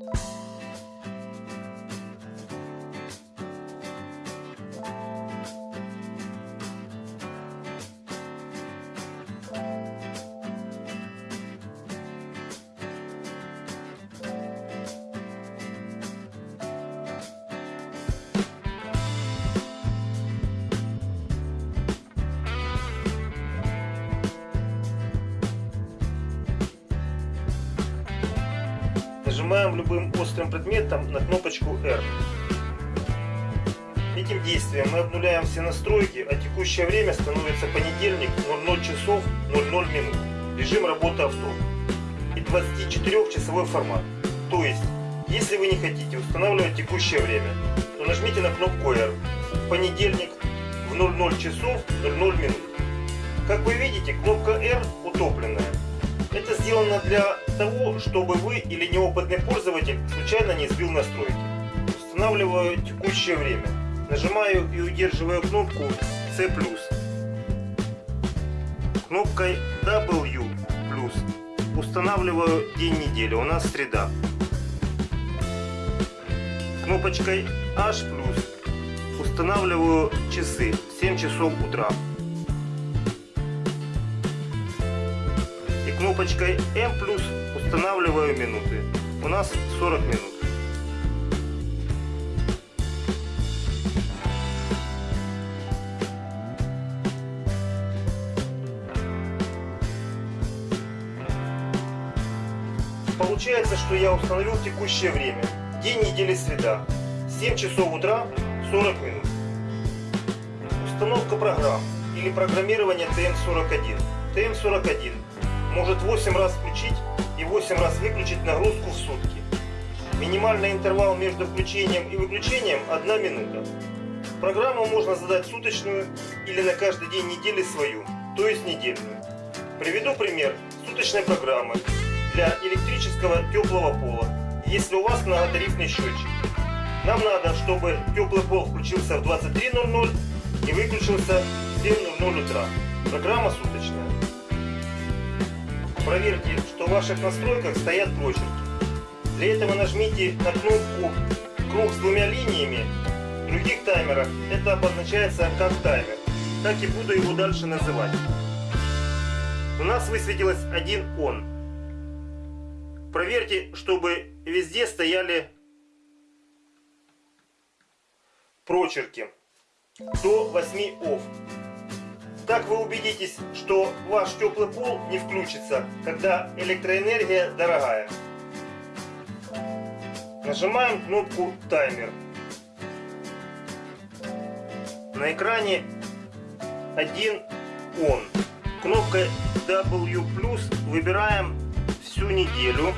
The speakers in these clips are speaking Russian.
you Нажимаем любым острым предметом на кнопочку R. Этим действием мы обнуляем все настройки, а текущее время становится понедельник 00 часов 00 минут. Режим работы авто. И 24-часовой формат. То есть, если вы не хотите устанавливать текущее время, то нажмите на кнопку R. Понедельник в 00 часов 00 минут. Как вы видите, кнопка R утопленная. Это сделано для того, чтобы вы или неопытный пользователь случайно не сбил настройки. Устанавливаю текущее время. Нажимаю и удерживаю кнопку C+. Кнопкой W+. Устанавливаю день недели. У нас среда. Кнопочкой H+. Устанавливаю часы. 7 часов утра. Кнопочкой M+, устанавливаю минуты. У нас 40 минут. Получается, что я установил текущее время. День недели среда. 7 часов утра 40 минут. Установка программ или программирование TM41. TM41 может 8 раз включить и 8 раз выключить нагрузку в сутки. Минимальный интервал между включением и выключением 1 минута. Программу можно задать суточную или на каждый день недели свою, то есть недельную. Приведу пример суточной программы для электрического теплого пола, если у вас многотарифный счетчик. Нам надо, чтобы теплый пол включился в 23.00 и выключился в 7.00 утра. Программа суточная. Проверьте, что в ваших настройках стоят прочерки. Для этого нажмите на кнопку «Круг с двумя линиями». В других таймерах это обозначается как таймер. Так и буду его дальше называть. У нас высветилось один «Он». Проверьте, чтобы везде стояли прочерки до 8 «Off». Так вы убедитесь, что ваш теплый пол не включится, когда электроэнергия дорогая. Нажимаем кнопку таймер. На экране один он. Кнопкой W выбираем всю неделю.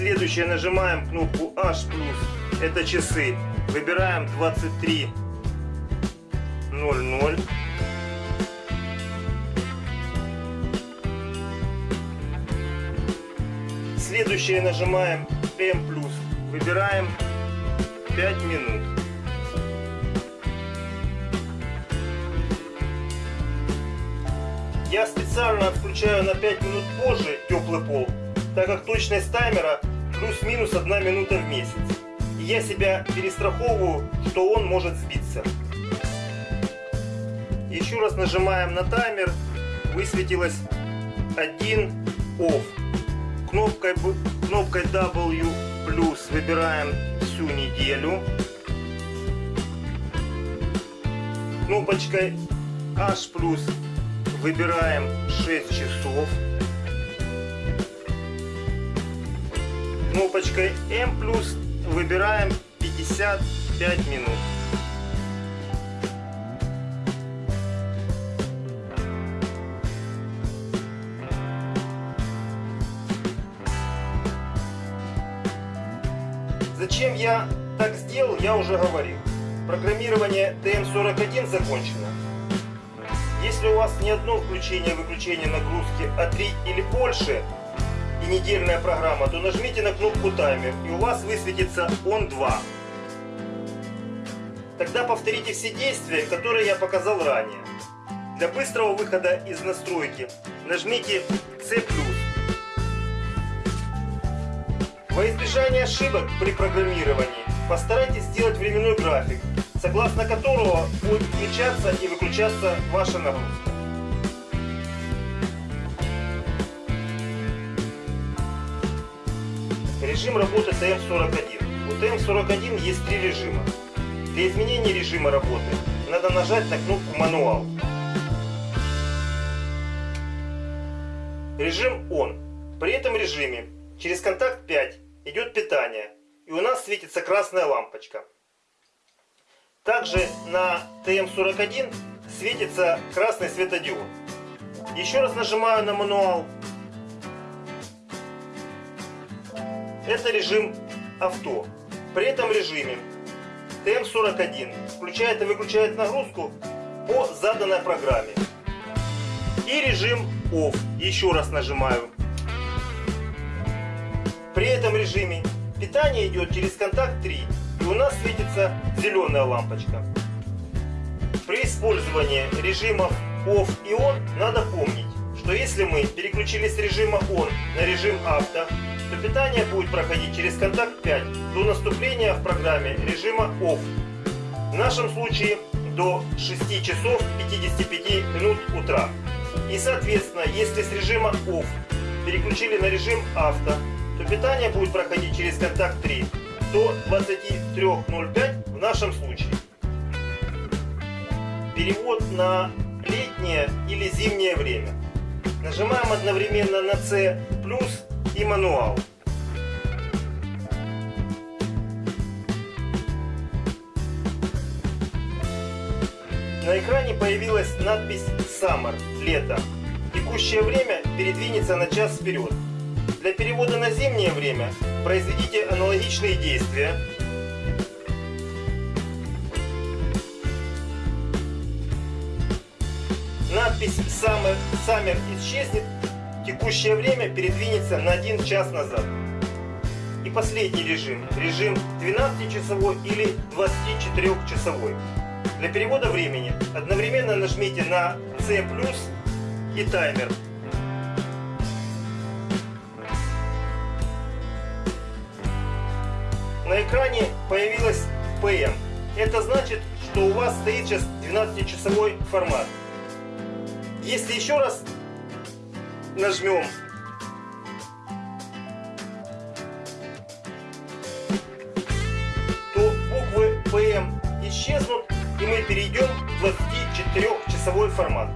Следующее нажимаем кнопку H+, это часы. Выбираем 23.00. Следующее нажимаем M+, выбираем 5 минут. Я специально отключаю на 5 минут позже теплый пол, так как точность таймера плюс-минус 1 минута в месяц. И я себя перестраховываю, что он может сбиться. Еще раз нажимаем на таймер. Высветилось 1 OFF. Кнопкой, кнопкой W плюс выбираем всю неделю. Кнопочкой H плюс выбираем 6 часов. Кнопочкой M+, выбираем 55 минут. Зачем я так сделал, я уже говорил. Программирование TM41 закончено. Если у вас не одно включение-выключение нагрузки, а три или больше, и недельная программа, то нажмите на кнопку таймер и у вас высветится он 2. Тогда повторите все действия, которые я показал ранее. Для быстрого выхода из настройки нажмите C+. Во избежание ошибок при программировании постарайтесь сделать временной график, согласно которого будет включаться и выключаться ваша нагрузка. Режим работы ТМ41. У ТМ41 есть три режима. Для изменения режима работы надо нажать на кнопку «Мануал». Режим ON. При этом режиме через контакт 5 идет питание и у нас светится красная лампочка. Также на ТМ41 светится красный светодиод. Еще раз нажимаю на мануал. Это режим авто. При этом режиме ТМ41 включает и выключает нагрузку по заданной программе. И режим OFF. Еще раз нажимаю. При этом режиме питание идет через контакт 3 и у нас светится зеленая лампочка. При использовании режимов OFF и ON надо помнить, что если мы переключили с режима ON на режим авто, то питание будет проходить через контакт 5 до наступления в программе режима OFF. В нашем случае до 6 часов 55 минут утра. И соответственно, если с режима OFF переключили на режим авто, то питание будет проходить через контакт 3 до 23.05 в нашем случае. Перевод на летнее или зимнее время. Нажимаем одновременно на C плюс и мануал. На экране появилась надпись Summer – лето. Текущее время передвинется на час вперед. Для перевода на зимнее время произведите аналогичные действия. Надпись Summer, Summer исчезнет, текущее время передвинется на 1 час назад. И последний режим, режим 12-часовой или 24-часовой. Для перевода времени одновременно нажмите на C+, и таймер. На экране появилась PM. Это значит, что у вас стоит сейчас 12-часовой формат. Если еще раз нажмем то буквы PM исчезнут и мы перейдем в 24-часовой формат.